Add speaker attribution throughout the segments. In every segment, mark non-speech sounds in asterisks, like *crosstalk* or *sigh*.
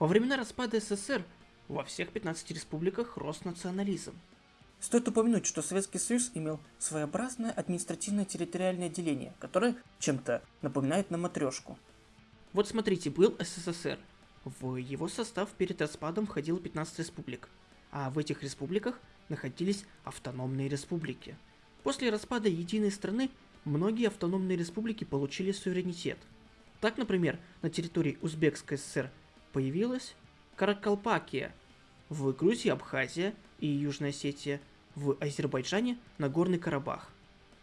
Speaker 1: Во времена распада СССР во всех 15 республиках рос национализм.
Speaker 2: Стоит упомянуть, что Советский Союз имел своеобразное административное территориальное деление, которое чем-то напоминает на матрешку.
Speaker 1: Вот смотрите, был СССР. В его состав перед распадом входило 15 республик, а в этих республиках находились автономные республики. После распада единой страны многие автономные республики получили суверенитет. Так, например, на территории Узбекской ССР появилась Каракалпакия, в Грузии Абхазия и Южная Осетия, в Азербайджане Нагорный Карабах.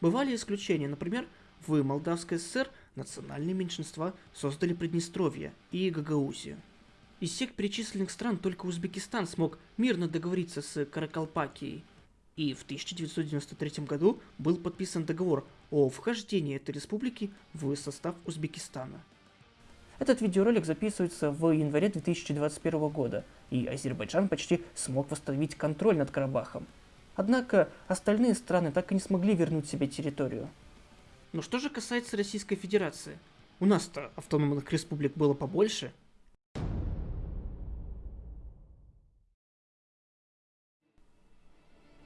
Speaker 1: Бывали исключения, например, в Молдавской ССР национальные меньшинства создали Приднестровье и Гагаузию. Из всех перечисленных стран только Узбекистан смог мирно договориться с Каракалпакией – и в 1993 году был подписан договор о вхождении этой республики в состав Узбекистана.
Speaker 2: Этот видеоролик записывается в январе 2021 года, и Азербайджан почти смог восстановить контроль над Карабахом. Однако остальные страны так и не смогли вернуть себе территорию.
Speaker 1: Но что же касается Российской Федерации? У нас-то автономных республик было побольше,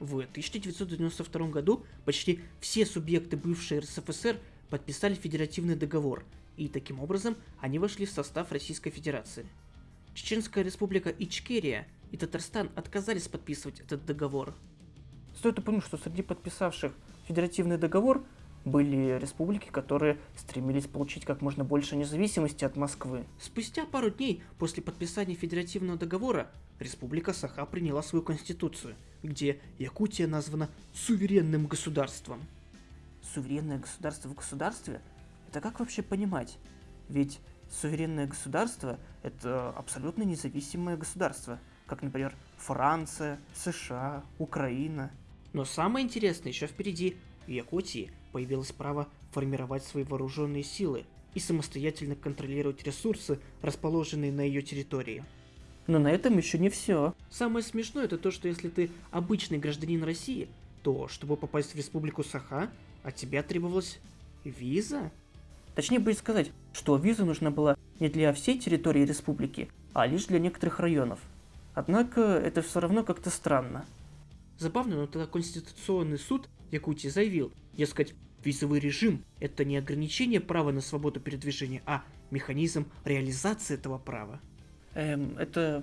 Speaker 1: В 1992 году почти все субъекты бывшей РСФСР подписали федеративный договор, и таким образом они вошли в состав Российской Федерации. Чеченская республика Ичкерия и Татарстан отказались подписывать этот договор.
Speaker 2: Стоит упомянуть, что среди подписавших федеративный договор были республики, которые стремились получить как можно больше независимости от Москвы.
Speaker 1: Спустя пару дней после подписания федеративного договора Республика Саха приняла свою конституцию, где Якутия названа суверенным государством.
Speaker 2: Суверенное государство в государстве? Это как вообще понимать? Ведь суверенное государство – это абсолютно независимое государство, как, например, Франция, США, Украина.
Speaker 1: Но самое интересное еще впереди. В Якутии появилось право формировать свои вооруженные силы и самостоятельно контролировать ресурсы, расположенные на ее территории.
Speaker 2: Но на этом еще не все.
Speaker 1: Самое смешное это то, что если ты обычный гражданин России, то чтобы попасть в республику Саха, от тебя требовалась виза?
Speaker 2: Точнее будет сказать, что виза нужна была не для всей территории республики, а лишь для некоторых районов. Однако это все равно как-то странно.
Speaker 1: Забавно, но тогда Конституционный суд Якутии заявил, дескать, визовый режим – это не ограничение права на свободу передвижения, а механизм реализации этого права.
Speaker 2: Эм, это...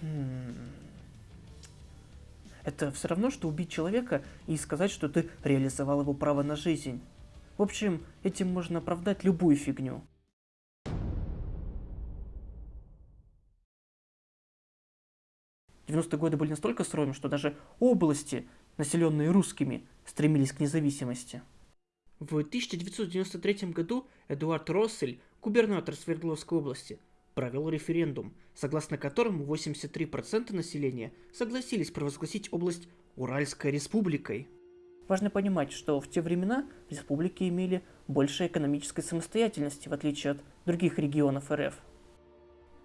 Speaker 2: Хм... Это все равно, что убить человека и сказать, что ты реализовал его право на жизнь. В общем, этим можно оправдать любую фигню. Девяностые годы были настолько суровыми, что даже области, населенные русскими, стремились к независимости.
Speaker 1: В 1993 году Эдуард Россель губернатор Свердловской области, провел референдум, согласно которому 83% населения согласились провозгласить область Уральской республикой.
Speaker 2: Важно понимать, что в те времена республики имели больше экономической самостоятельности, в отличие от других регионов РФ.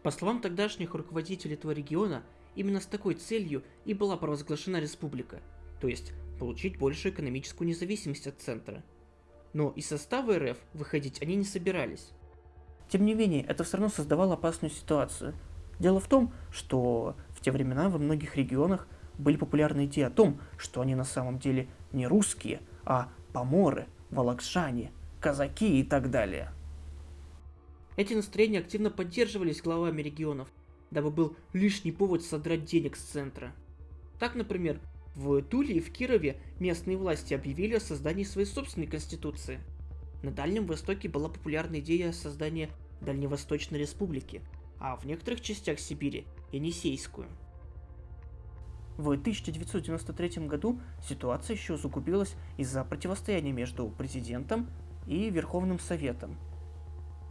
Speaker 1: По словам тогдашних руководителей этого региона, именно с такой целью и была провозглашена республика, то есть получить большую экономическую независимость от центра. Но из состава РФ выходить они не собирались.
Speaker 2: Тем не менее, это все равно создавало опасную ситуацию. Дело в том, что в те времена во многих регионах были популярны идеи о том, что они на самом деле не русские, а поморы, волокшане, казаки и так далее.
Speaker 1: Эти настроения активно поддерживались главами регионов, дабы был лишний повод содрать денег с центра. Так, например, в Туле и в Кирове местные власти объявили о создании своей собственной конституции – на Дальнем Востоке была популярна идея создания Дальневосточной Республики, а в некоторых частях Сибири – Енисейскую.
Speaker 2: В 1993 году ситуация еще загубилась из-за противостояния между президентом и Верховным Советом.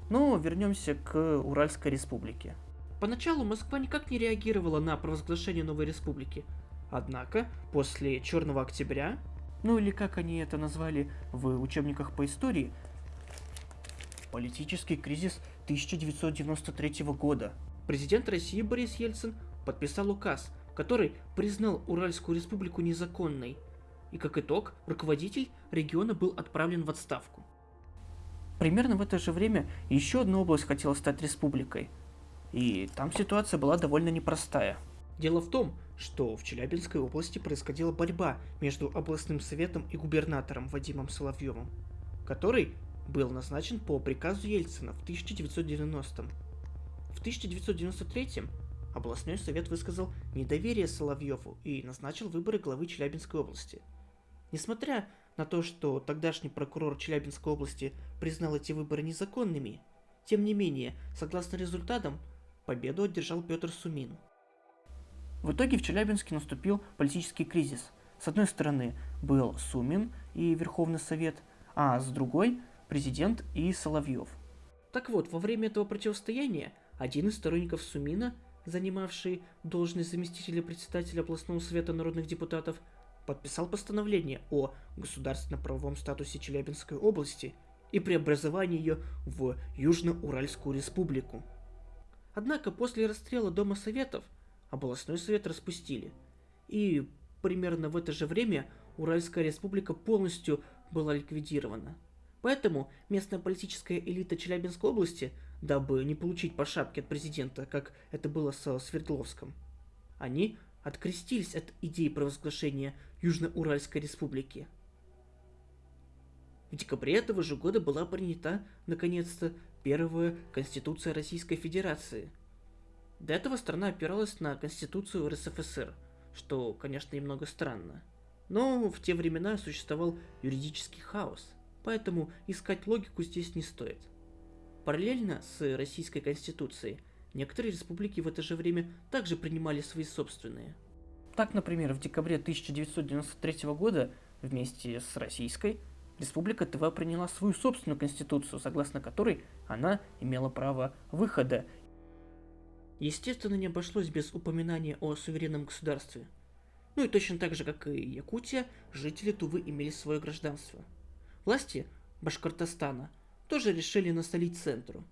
Speaker 2: Но вернемся к Уральской республике.
Speaker 1: Поначалу Москва никак не реагировала на провозглашение новой республики. Однако, после Черного октября
Speaker 2: ну или как они это назвали в учебниках по истории, политический кризис 1993 года.
Speaker 1: Президент России Борис Ельцин подписал указ, который признал Уральскую республику незаконной, и как итог руководитель региона был отправлен в отставку.
Speaker 2: Примерно в это же время еще одна область хотела стать республикой. И там ситуация была довольно непростая.
Speaker 1: Дело в том, что в Челябинской области происходила борьба между областным советом и губернатором Вадимом Соловьевым, который был назначен по приказу Ельцина в 1990 -м. В 1993 областной совет высказал недоверие Соловьеву и назначил выборы главы Челябинской области. Несмотря на то, что тогдашний прокурор Челябинской области признал эти выборы незаконными, тем не менее, согласно результатам, победу одержал Петр Сумин –
Speaker 2: в итоге в Челябинске наступил политический кризис. С одной стороны был Сумин и Верховный Совет, а с другой – президент и Соловьев.
Speaker 1: Так вот, во время этого противостояния один из сторонников Сумина, занимавший должность заместителя председателя областного совета народных депутатов, подписал постановление о государственно-правовом статусе Челябинской области и преобразовании ее в Южно-Уральскую республику. Однако после расстрела Дома Советов – областной совет распустили. И примерно в это же время Уральская республика полностью была ликвидирована. Поэтому местная политическая элита Челябинской области, дабы не получить по шапке от президента, как это было со Свердловском, они открестились от идеи провозглашения Южно-Уральской республики. В декабре этого же года была принята, наконец-то, первая Конституция Российской Федерации – до этого страна опиралась на Конституцию РСФСР, что, конечно, немного странно. Но в те времена существовал юридический хаос, поэтому искать логику здесь не стоит. Параллельно с Российской Конституцией, некоторые республики в это же время также принимали свои собственные.
Speaker 2: Так, например, в декабре 1993 года вместе с Российской Республика ТВ приняла свою собственную конституцию, согласно которой она имела право выхода
Speaker 1: Естественно, не обошлось без упоминания о суверенном государстве. Ну и точно так же, как и Якутия, жители Тувы имели свое гражданство. Власти Башкортостана тоже решили насолить центру.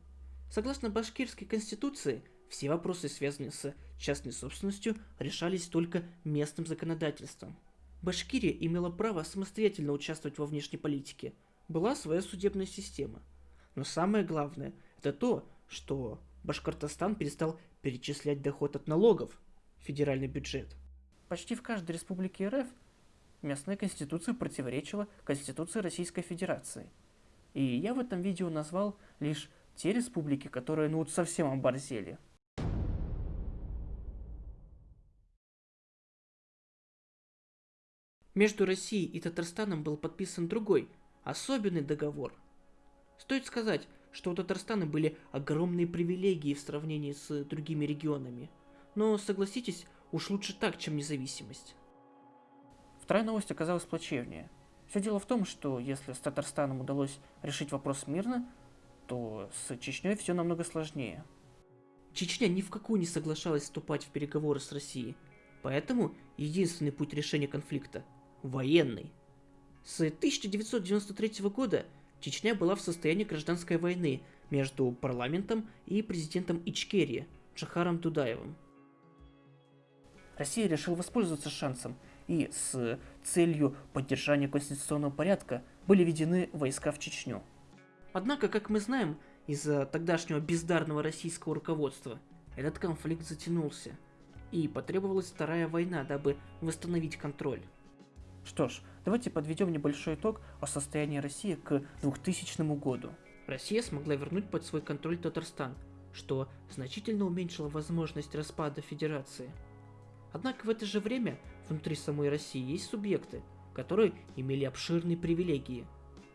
Speaker 1: Согласно башкирской конституции, все вопросы, связанные с частной собственностью, решались только местным законодательством. Башкирия имела право самостоятельно участвовать во внешней политике. Была своя судебная система. Но самое главное – это то, что Башкортостан перестал перечислять доход от налогов в федеральный бюджет.
Speaker 2: Почти в каждой республике РФ местная конституция противоречила Конституции Российской Федерации. И я в этом видео назвал лишь те республики, которые ну вот совсем оборзели.
Speaker 1: Между Россией и Татарстаном был подписан другой, особенный договор. Стоит сказать, что у Татарстана были огромные привилегии в сравнении с другими регионами. Но согласитесь, уж лучше так, чем независимость.
Speaker 2: Вторая новость оказалась плачевнее. Все дело в том, что если с Татарстаном удалось решить вопрос мирно, то с Чечней все намного сложнее.
Speaker 1: Чечня ни в какую не соглашалась вступать в переговоры с Россией, поэтому единственный путь решения конфликта – военный. С 1993 года Чечня была в состоянии гражданской войны между парламентом и президентом Ичкерии Джахаром Дудаевым.
Speaker 2: Россия решила воспользоваться шансом, и с целью поддержания конституционного порядка были введены войска в Чечню.
Speaker 1: Однако, как мы знаем, из-за тогдашнего бездарного российского руководства этот конфликт затянулся, и потребовалась вторая война, дабы восстановить контроль.
Speaker 2: Что ж, давайте подведем небольшой итог о состоянии России к 2000 году.
Speaker 1: Россия смогла вернуть под свой контроль Татарстан, что значительно уменьшило возможность распада Федерации. Однако в это же время внутри самой России есть субъекты, которые имели обширные привилегии.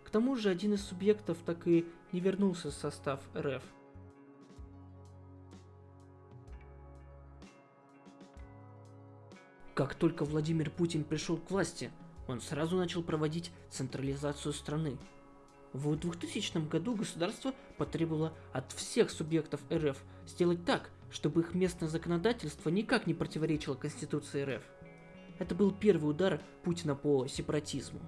Speaker 1: К тому же один из субъектов так и не вернулся в состав РФ. Как только Владимир Путин пришел к власти, он сразу начал проводить централизацию страны. В 2000 году государство потребовало от всех субъектов РФ сделать так, чтобы их местное законодательство никак не противоречило Конституции РФ. Это был первый удар Путина по сепаратизму.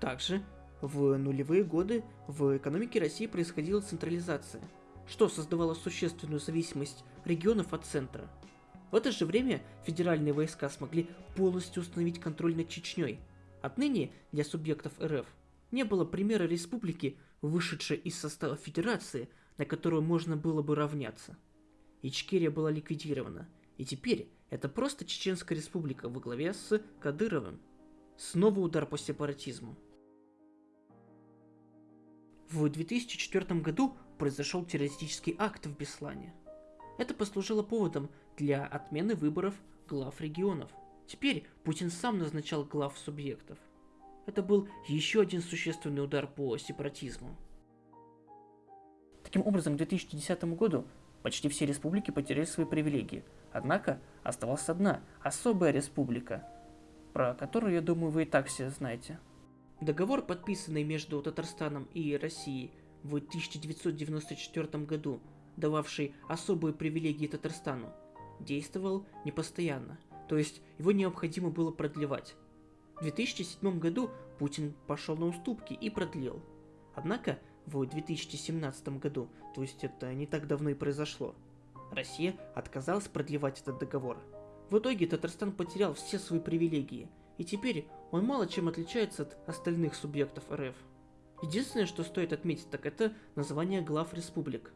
Speaker 1: Также в нулевые годы в экономике России происходила централизация, что создавало существенную зависимость регионов от центра – в это же время федеральные войска смогли полностью установить контроль над Чечней. Отныне для субъектов РФ не было примера республики вышедшая из состава федерации, на которую можно было бы равняться. Ичкерия была ликвидирована, и теперь это просто Чеченская республика во главе с Кадыровым. Снова удар по сепаратизму. В 2004 году произошел террористический акт в Беслане. Это послужило поводом для отмены выборов глав регионов. Теперь Путин сам назначал глав субъектов. Это был еще один существенный удар по сепаратизму.
Speaker 2: Таким образом, к 2010 году почти все республики потеряли свои привилегии. Однако оставалась одна, особая республика, про которую, я думаю, вы и так все знаете.
Speaker 1: Договор, подписанный между Татарстаном и Россией в 1994 году, дававший особые привилегии Татарстану, действовал непостоянно, то есть его необходимо было продлевать. В 2007 году Путин пошел на уступки и продлил. Однако в 2017 году, то есть это не так давно и произошло, Россия отказалась продлевать этот договор. В итоге Татарстан потерял все свои привилегии, и теперь он мало чем отличается от остальных субъектов РФ. Единственное, что стоит отметить, так это название глав республик.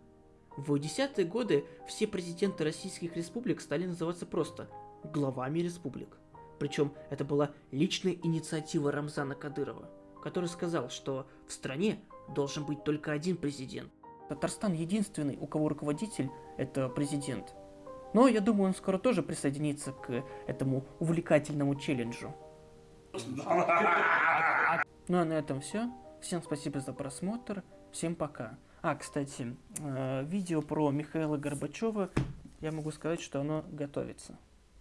Speaker 1: В десятые годы все президенты российских республик стали называться просто главами республик. Причем это была личная инициатива Рамзана Кадырова, который сказал, что в стране должен быть только один президент.
Speaker 2: Татарстан единственный, у кого руководитель – это президент. Но я думаю, он скоро тоже присоединится к этому увлекательному челленджу. *laughs* Ну а на этом все. Всем спасибо за просмотр. Всем пока. А, кстати, э, видео про Михаила Горбачева, я могу сказать, что оно готовится.